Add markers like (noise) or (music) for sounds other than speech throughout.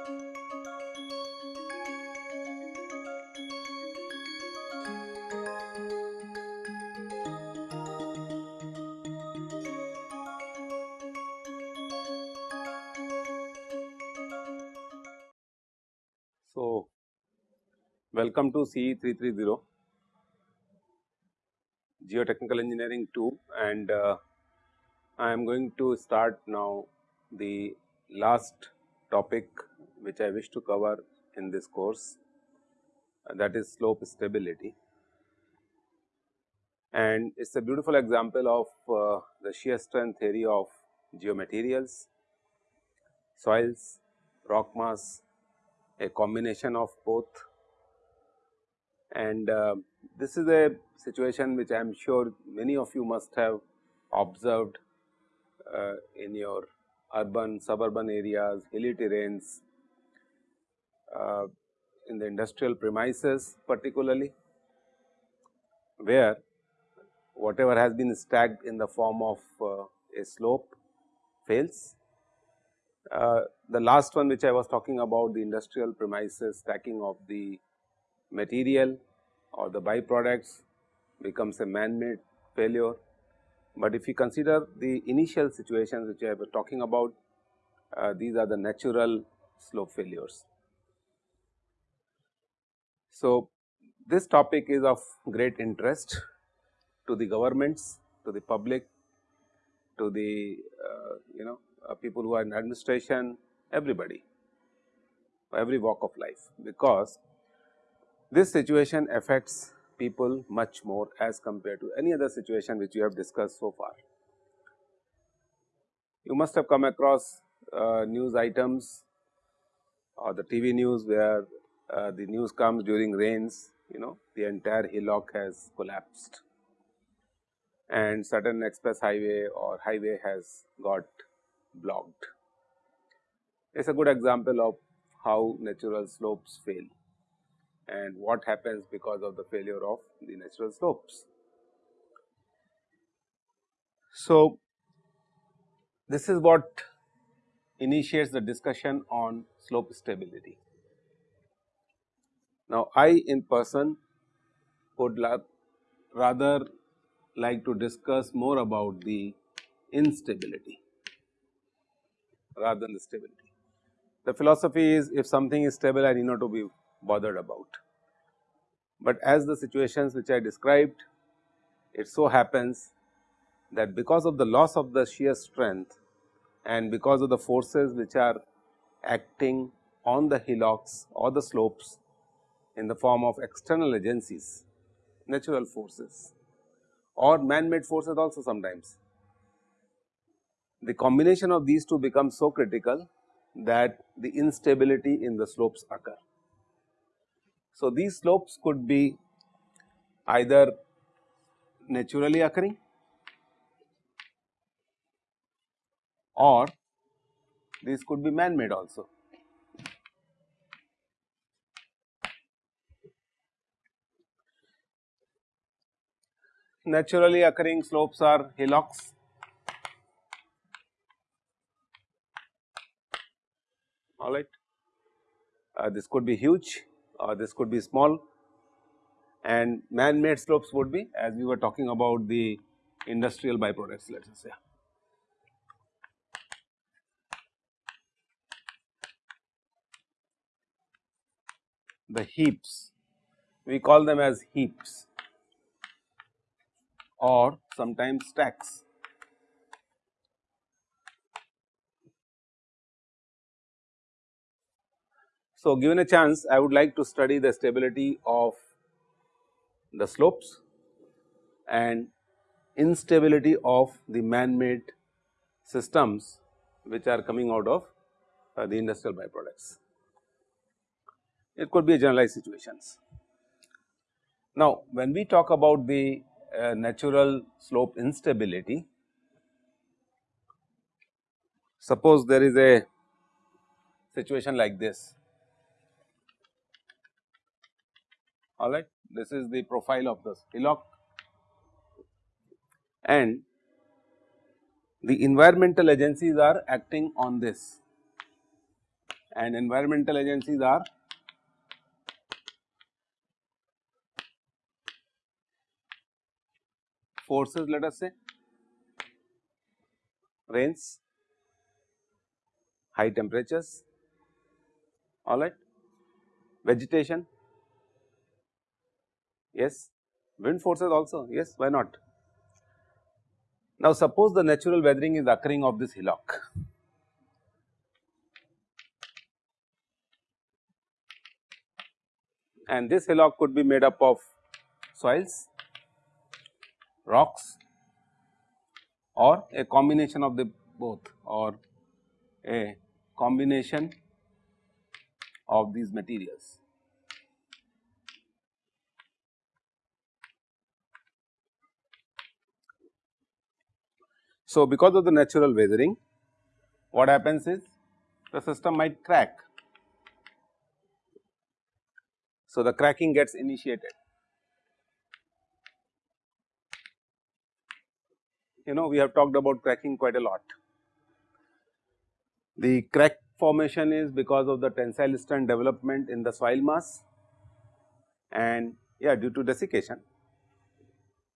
So, welcome to CE 330 Geotechnical Engineering 2 and uh, I am going to start now the last topic which I wish to cover in this course uh, that is slope stability. And it is a beautiful example of uh, the shear strength theory of geomaterials, soils, rock mass, a combination of both and uh, this is a situation which I am sure many of you must have observed uh, in your urban suburban areas, hilly terrains, uh, in the industrial premises particularly where whatever has been stacked in the form of uh, a slope fails uh, the last one which I was talking about the industrial premises stacking of the material or the byproducts becomes a man-made failure. But if you consider the initial situations which I was talking about, uh, these are the natural slope failures. So, this topic is of great interest to the governments, to the public, to the uh, you know uh, people who are in administration, everybody, every walk of life because this situation affects people much more as compared to any other situation which you have discussed so far. You must have come across uh, news items or the TV news where uh, the news comes during rains, you know the entire hillock has collapsed and certain express highway or highway has got blocked. It is a good example of how natural slopes fail and what happens because of the failure of the natural slopes. So, this is what initiates the discussion on slope stability. Now, I in person would rather like to discuss more about the instability rather than the stability. The philosophy is if something is stable I need not to be bothered about. But as the situations which I described it so happens that because of the loss of the shear strength and because of the forces which are acting on the hillocks or the slopes in the form of external agencies, natural forces or man-made forces also sometimes the combination of these two becomes so critical that the instability in the slopes occur. So, these slopes could be either naturally occurring or these could be man made also. Naturally occurring slopes are hillocks all right. Uh, this could be huge or this could be small and man made slopes would be as we were talking about the industrial byproducts let us say. The heaps we call them as heaps or sometimes stacks. So, given a chance I would like to study the stability of the slopes and instability of the man made systems which are coming out of uh, the industrial byproducts. It could be a generalized situations. Now, when we talk about the uh, natural slope instability, suppose there is a situation like this. All right. This is the profile of the hillock. And the environmental agencies are acting on this. And environmental agencies are forces let us say rains, high temperatures, all right, vegetation, yes, wind forces also, yes, why not. Now, suppose the natural weathering is occurring of this hillock. And this hillock could be made up of soils, rocks or a combination of the both or a combination of these materials. So, because of the natural weathering what happens is the system might crack. So, the cracking gets initiated. You know we have talked about cracking quite a lot. The crack formation is because of the tensile strength development in the soil mass and yeah due to desiccation.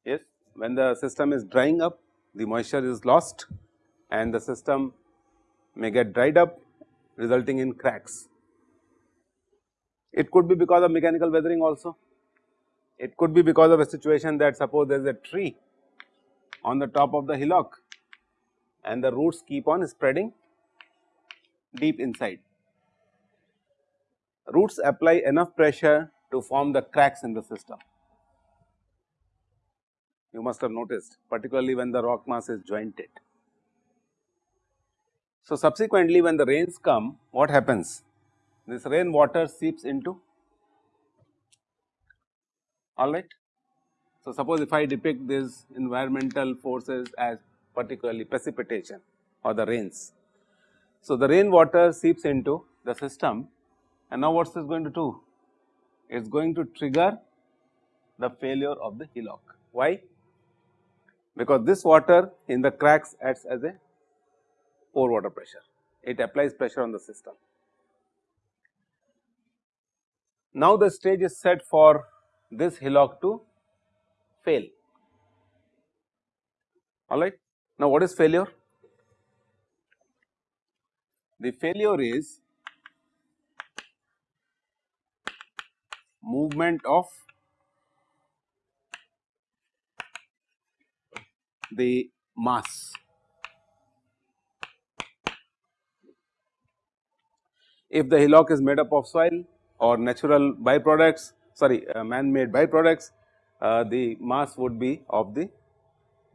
Yes, when the system is drying up the moisture is lost and the system may get dried up resulting in cracks. It could be because of mechanical weathering also. It could be because of a situation that suppose there is a tree on the top of the hillock and the roots keep on spreading deep inside. Roots apply enough pressure to form the cracks in the system you must have noticed particularly when the rock mass is jointed. So, subsequently when the rains come what happens? This rain water seeps into alright. So, suppose if I depict these environmental forces as particularly precipitation or the rains. So, the rain water seeps into the system and now what is this going to do? It is going to trigger the failure of the hillock. Why? because this water in the cracks acts as a pore water pressure, it applies pressure on the system. Now, the stage is set for this hillock to fail, alright. Now, what is failure? The failure is movement of the mass. If the hillock is made up of soil or natural byproducts sorry uh, man made byproducts, uh, the mass would be of the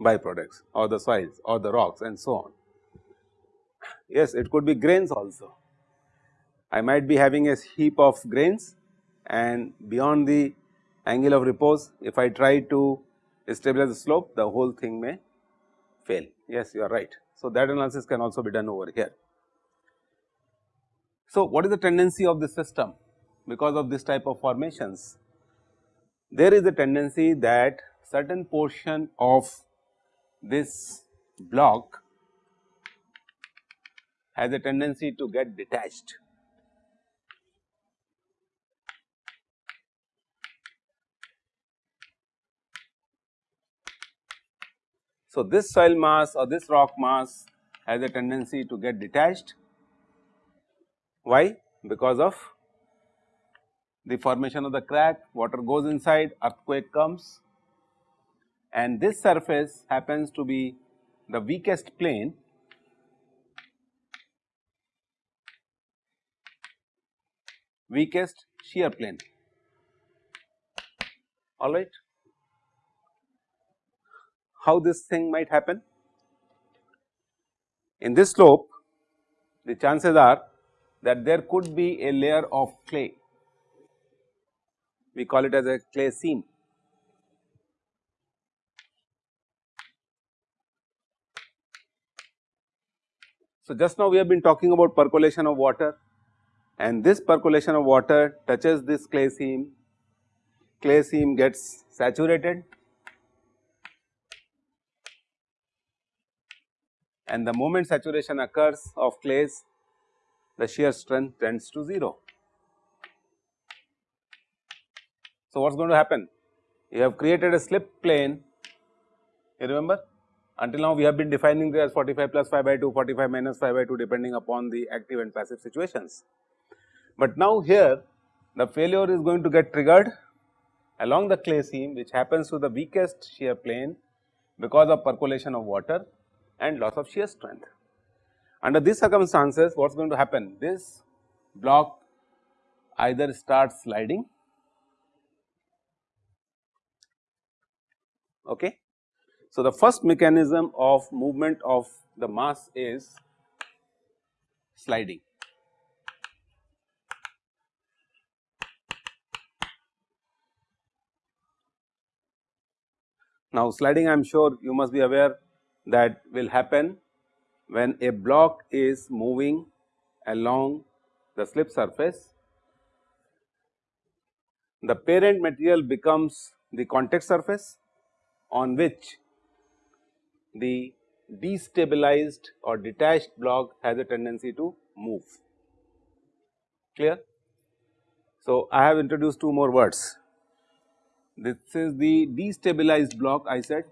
byproducts or the soils or the rocks and so on. Yes, it could be grains also. I might be having a heap of grains and beyond the angle of repose if I try to stabilize the slope the whole thing may fail. Yes, you are right. So, that analysis can also be done over here. So, what is the tendency of the system because of this type of formations? There is a tendency that certain portion of this block has a tendency to get detached So, this soil mass or this rock mass has a tendency to get detached. Why? Because of the formation of the crack, water goes inside, earthquake comes. And this surface happens to be the weakest plane. Weakest shear plane. All right. How this thing might happen? In this slope the chances are that there could be a layer of clay, we call it as a clay seam. So, just now we have been talking about percolation of water and this percolation of water touches this clay seam, clay seam gets saturated and the moment saturation occurs of clays the shear strength tends to 0. So, what is going to happen? You have created a slip plane, you remember until now we have been defining this as 45 plus phi by 2, 45 minus phi by 2 depending upon the active and passive situations. But now here the failure is going to get triggered along the clay seam which happens to the weakest shear plane because of percolation of water and loss of shear strength. Under these circumstances what is going to happen? This block either starts sliding okay. So, the first mechanism of movement of the mass is sliding. Now, sliding I am sure you must be aware that will happen when a block is moving along the slip surface. The parent material becomes the contact surface on which the destabilized or detached block has a tendency to move clear. So, I have introduced two more words this is the destabilized block I said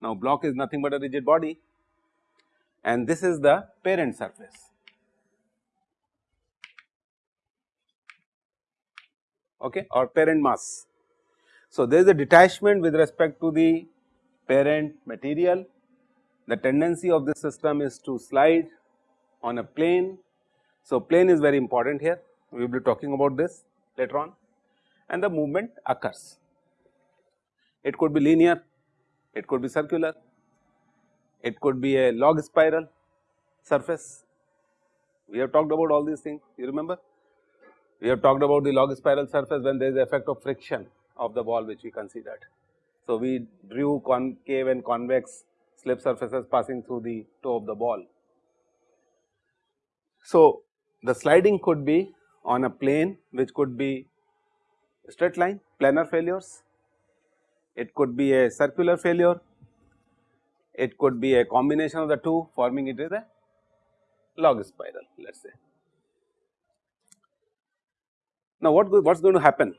Now, block is nothing but a rigid body and this is the parent surface. Okay, or parent mass. So, there is a detachment with respect to the parent material. The tendency of this system is to slide on a plane so, plane is very important here we will be talking about this later on and the movement occurs. It could be linear, it could be circular, it could be a log spiral surface. We have talked about all these things you remember. We have talked about the log spiral surface when there is effect of friction of the wall which we considered. So, we drew concave and convex slip surfaces passing through the toe of the wall. So, the sliding could be on a plane which could be straight line planar failures, it could be a circular failure, it could be a combination of the two forming it is a log spiral let us say. Now what what is going to happen?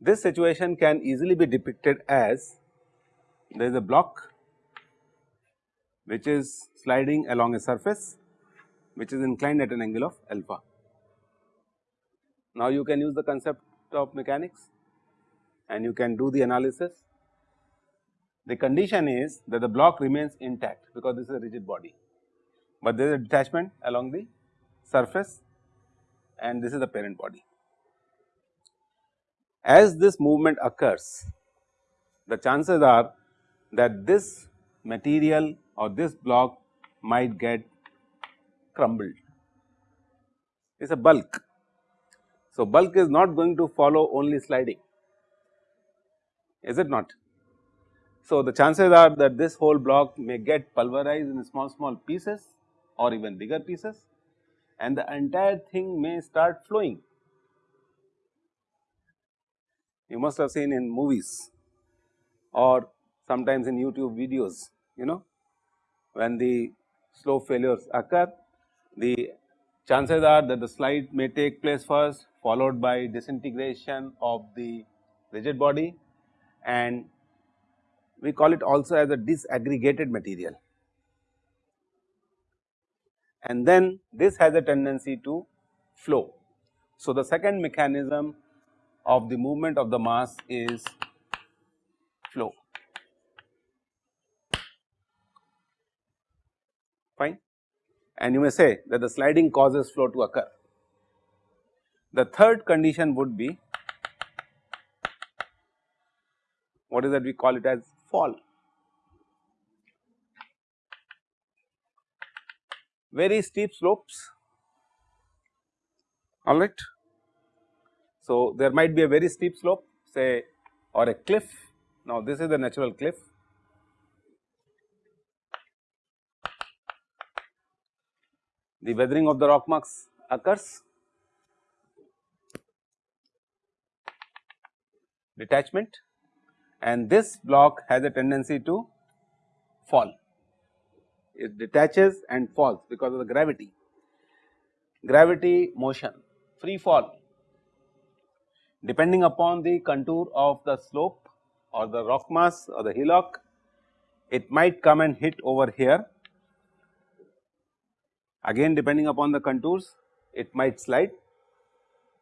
This situation can easily be depicted as there is a block which is sliding along a surface which is inclined at an angle of alpha. Now, you can use the concept of mechanics and you can do the analysis. The condition is that the block remains intact because this is a rigid body, but there is a detachment along the surface and this is the parent body. As this movement occurs, the chances are that this material or this block might get crumbled, it is a bulk. So, bulk is not going to follow only sliding, is it not? So, the chances are that this whole block may get pulverized in small small pieces or even bigger pieces and the entire thing may start flowing. You must have seen in movies or sometimes in YouTube videos, you know, when the slow failures occur the chances are that the slide may take place first followed by disintegration of the rigid body and we call it also as a disaggregated material. And then this has a tendency to flow. So, the second mechanism of the movement of the mass is flow. Fine and you may say that the sliding causes flow to occur. The third condition would be what is that we call it as fall. Very steep slopes alright. So, there might be a very steep slope say or a cliff. Now, this is the natural cliff the weathering of the rock mass occurs, detachment and this block has a tendency to fall. It detaches and falls because of the gravity, gravity motion, free fall. Depending upon the contour of the slope or the rock mass or the hillock, it might come and hit over here. Again depending upon the contours, it might slide.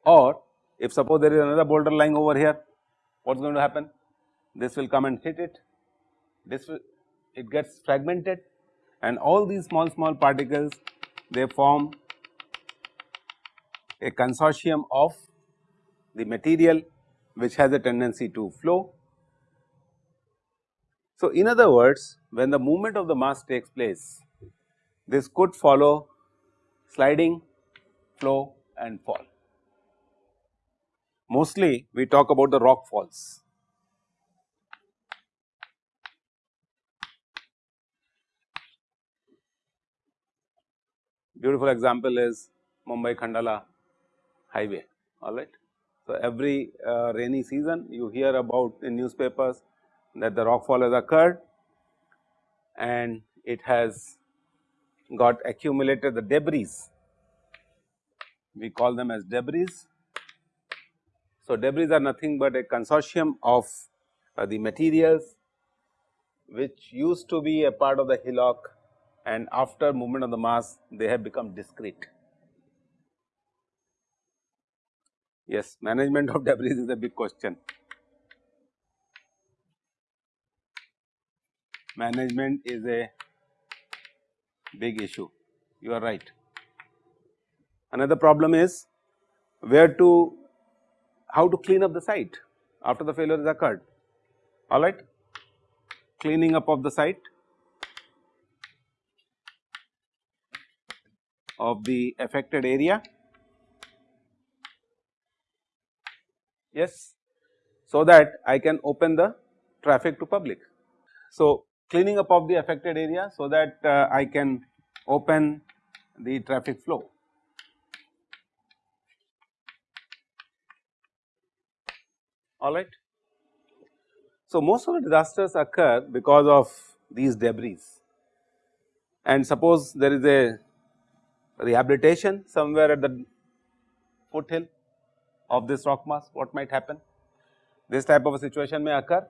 Or if suppose there is another boulder lying over here, what is going to happen? This will come and hit it, this will it gets fragmented and all these small small particles they form a consortium of the material which has a tendency to flow. So, in other words when the movement of the mass takes place this could follow sliding, flow and fall. Mostly we talk about the rock falls. Beautiful example is Mumbai Khandala highway alright. So, every uh, rainy season you hear about in newspapers that the rockfall has occurred and it has got accumulated the debris, we call them as debris. So, debris are nothing but a consortium of uh, the materials which used to be a part of the hillock and after movement of the mass they have become discrete. Yes, management of (laughs) debris is a big question. Management is a big issue, you are right. Another problem is where to, how to clean up the site after the failure has occurred, alright. Cleaning up of the site of the affected area yes, so that I can open the traffic to public. So, cleaning up of the affected area so that uh, I can open the traffic flow. Alright. So, most of the disasters occur because of these debris and suppose there is a rehabilitation somewhere at the foothill of this rock mass what might happen? This type of a situation may occur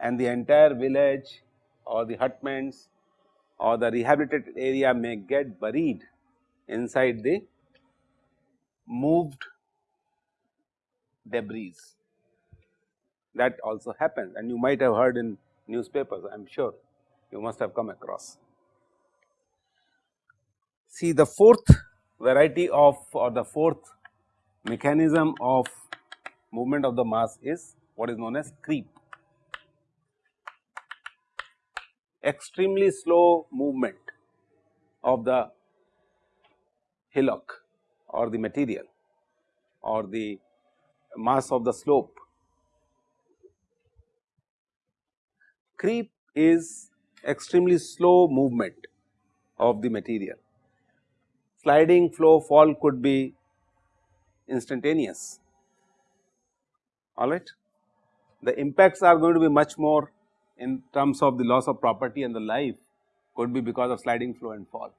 and the entire village or the hutments or the rehabilitated area may get buried inside the moved debris that also happens and you might have heard in newspapers I am sure you must have come across. See the fourth variety of or the fourth mechanism of movement of the mass is what is known as creep. Extremely slow movement of the hillock or the material or the mass of the slope. Creep is extremely slow movement of the material. Sliding flow fall could be instantaneous alright. The impacts are going to be much more in terms of the loss of property and the life could be because of sliding flow and fall.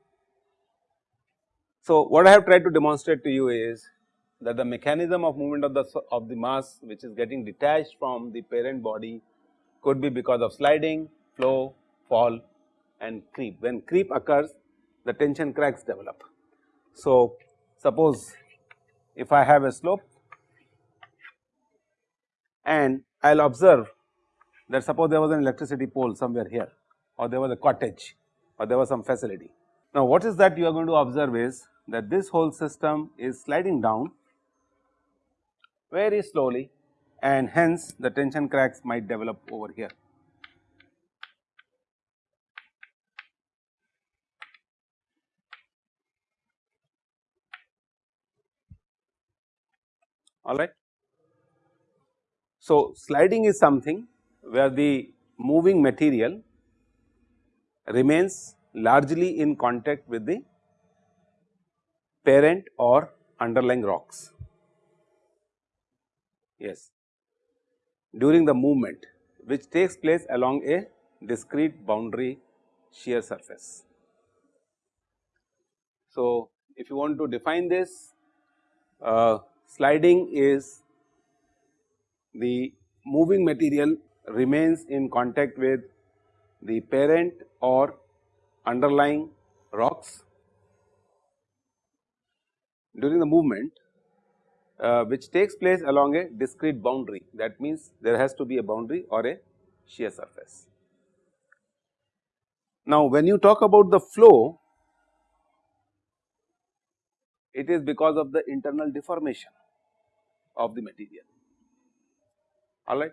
So, what I have tried to demonstrate to you is that the mechanism of movement of the of the mass which is getting detached from the parent body could be because of sliding, flow, fall and creep. When creep occurs the tension cracks develop. So, suppose if I have a slope and I will observe that suppose there was an electricity pole somewhere here or there was a cottage or there was some facility. Now, what is that you are going to observe is that this whole system is sliding down very slowly and hence the tension cracks might develop over here. Alright. So, sliding is something where the moving material remains largely in contact with the parent or underlying rocks. Yes, during the movement which takes place along a discrete boundary shear surface. So, if you want to define this uh, sliding is the moving material remains in contact with the parent or underlying rocks during the movement uh, which takes place along a discrete boundary that means there has to be a boundary or a shear surface. Now, when you talk about the flow it is because of the internal deformation of the material alright.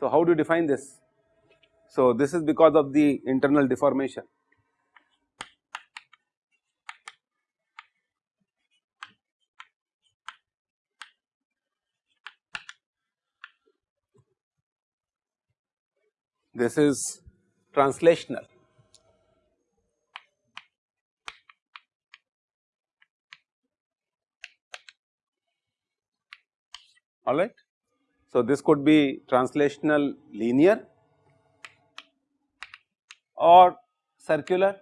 So, how do you define this? So, this is because of the internal deformation this is translational. All right. So, this could be translational linear or circular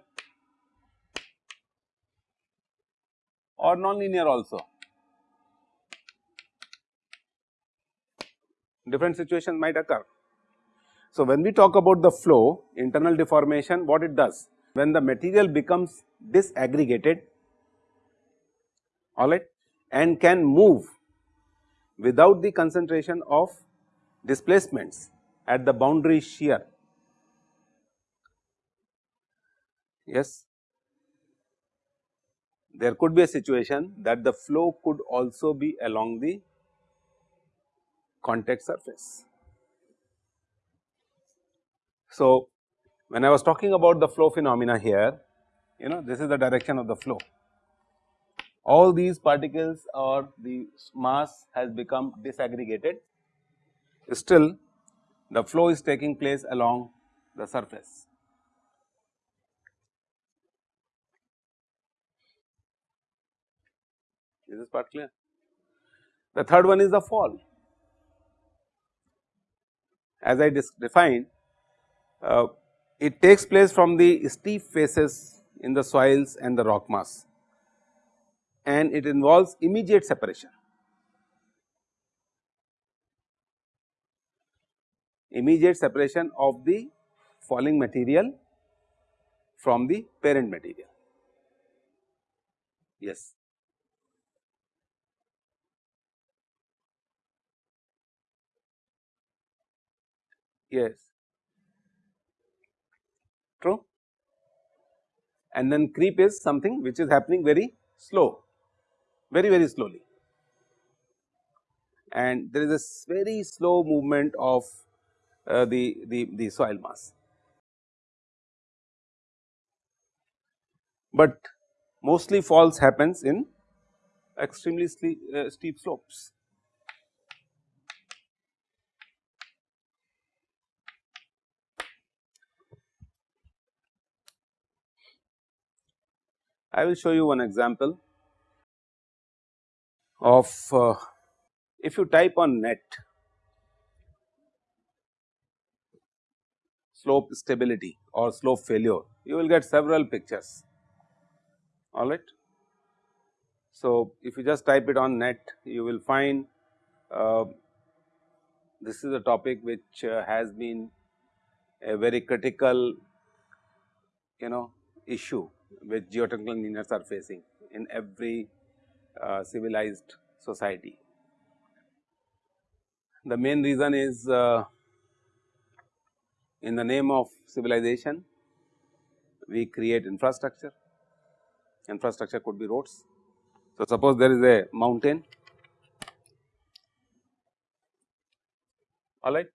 or non-linear also. Different situations might occur. So, when we talk about the flow internal deformation what it does when the material becomes disaggregated alright and can move without the concentration of displacements at the boundary shear. Yes, there could be a situation that the flow could also be along the contact surface. So, when I was talking about the flow phenomena here, you know this is the direction of the flow. All these particles or the mass has become disaggregated, still the flow is taking place along the surface. Is this part clear? The third one is the fall. As I defined uh, it takes place from the steep faces in the soils and the rock mass and it involves immediate separation. Immediate separation of the falling material from the parent material. Yes. Yes true and then creep is something which is happening very slow very very slowly and there is a very slow movement of uh, the, the, the soil mass. But mostly falls happens in extremely uh, steep slopes. I will show you one example of uh, if you type on net slope stability or slope failure you will get several pictures alright. So, if you just type it on net you will find uh, this is a topic which uh, has been a very critical you know issue which geotechnical engineers are facing in every uh, civilized society. The main reason is uh, in the name of civilization we create infrastructure, infrastructure could be roads. So, suppose there is a mountain. Alright,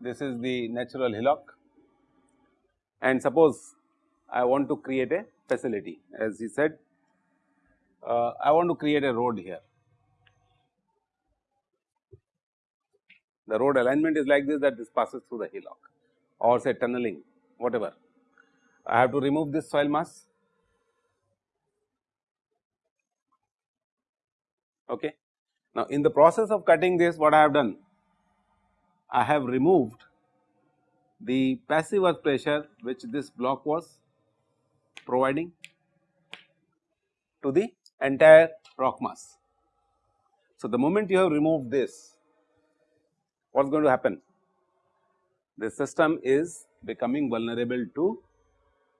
this is the natural hillock. And suppose I want to create a facility. As he said uh, I want to create a road here. The road alignment is like this that this passes through the hillock or say tunneling whatever. I have to remove this soil mass okay. Now in the process of cutting this what I have done I have removed the passive earth pressure which this block was providing to the entire rock mass. So, the moment you have removed this what is going to happen? The system is becoming vulnerable to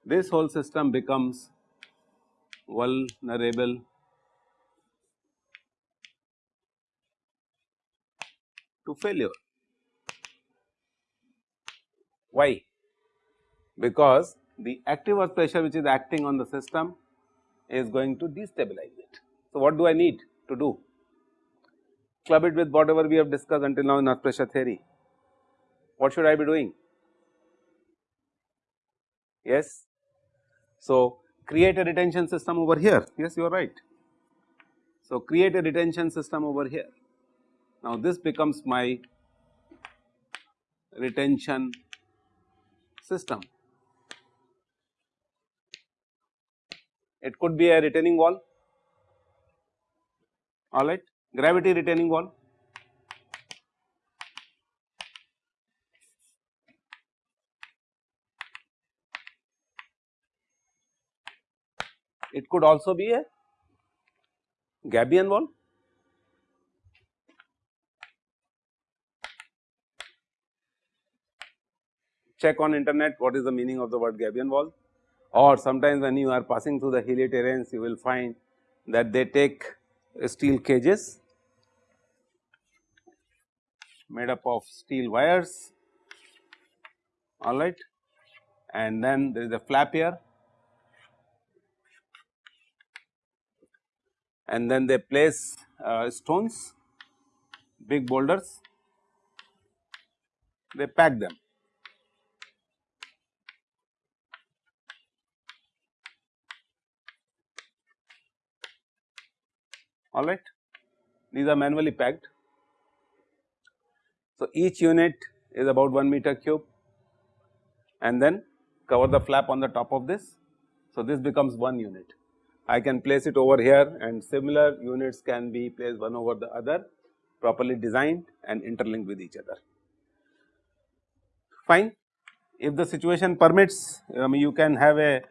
this whole system becomes vulnerable to failure. Why? Because the active earth pressure which is acting on the system is going to destabilize it. So, what do I need to do? Club it with whatever we have discussed until now in earth pressure theory. What should I be doing? Yes. So, create a retention system over here. Yes, you are right. So, create a retention system over here. Now, this becomes my retention system. It could be a retaining wall, alright, gravity retaining wall. It could also be a Gabion wall. Check on internet what is the meaning of the word Gabion wall or sometimes when you are passing through the hilly terrains you will find that they take steel cages made up of steel wires. Alright? And then there is a flap here. And then they place uh, stones big boulders. They pack them all right. These are manually packed. So, each unit is about 1 meter cube and then cover the flap on the top of this. So, this becomes 1 unit. I can place it over here and similar units can be placed one over the other properly designed and interlinked with each other. Fine. If the situation permits, mean you can have a,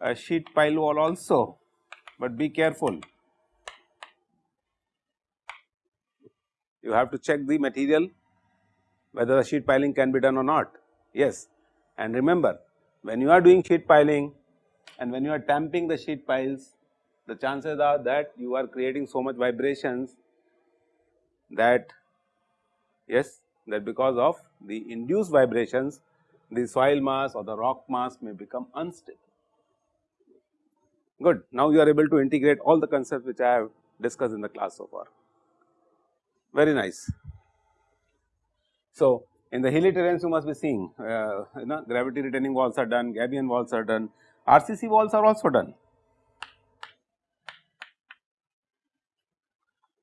a sheet pile wall also, but be careful you have to check the material whether the sheet piling can be done or not. Yes, and remember when you are doing sheet piling and when you are tamping the sheet piles, the chances are that you are creating so much vibrations that yes that because of the induced vibrations the soil mass or the rock mass may become unstable. Good. Now, you are able to integrate all the concepts which I have discussed in the class so far very nice. So, in the hilly terrains you must be seeing uh, you know gravity retaining walls are done, Gabion walls are done, RCC walls are also done.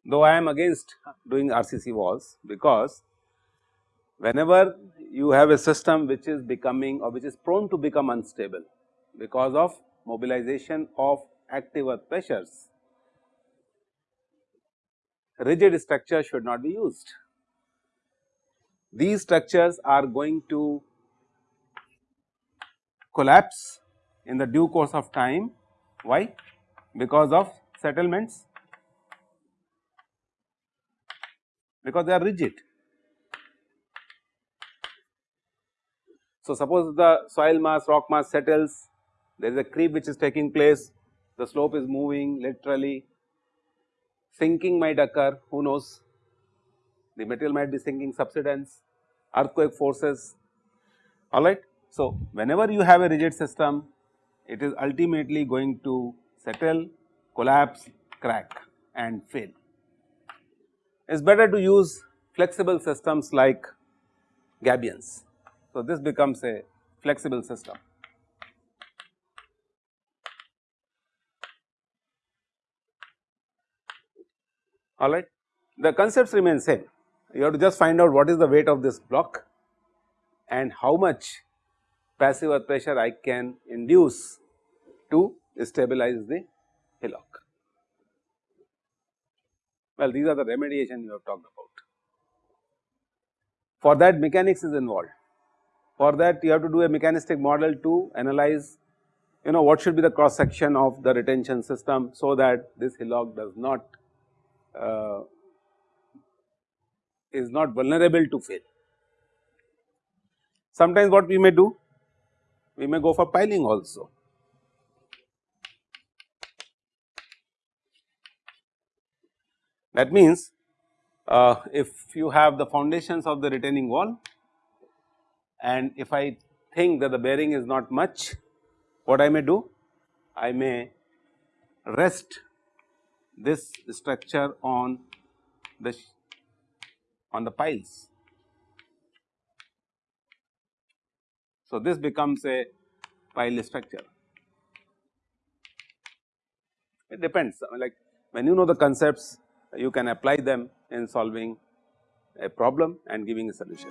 Though I am against doing RCC walls because whenever you have a system which is becoming or which is prone to become unstable because of mobilization of active earth pressures rigid structure should not be used. These structures are going to collapse in the due course of time. Why? Because of settlements, because they are rigid. So, suppose the soil mass, rock mass settles, there is a creep which is taking place, the slope is moving literally sinking might occur who knows the material might be sinking subsidence earthquake forces alright. So, whenever you have a rigid system it is ultimately going to settle collapse crack and fail. It is better to use flexible systems like gabions. So, this becomes a flexible system. Alright. The concepts remain same, you have to just find out what is the weight of this block and how much passive earth pressure I can induce to stabilize the hillock. Well, these are the remediation you have talked about. For that mechanics is involved. For that you have to do a mechanistic model to analyze you know what should be the cross section of the retention system so that this hillock does not uh, is not vulnerable to fail. Sometimes what we may do, we may go for piling also. That means, uh, if you have the foundations of the retaining wall and if I think that the bearing is not much, what I may do? I may rest this structure on the on the piles. So, this becomes a pile structure. It depends like when you know the concepts you can apply them in solving a problem and giving a solution.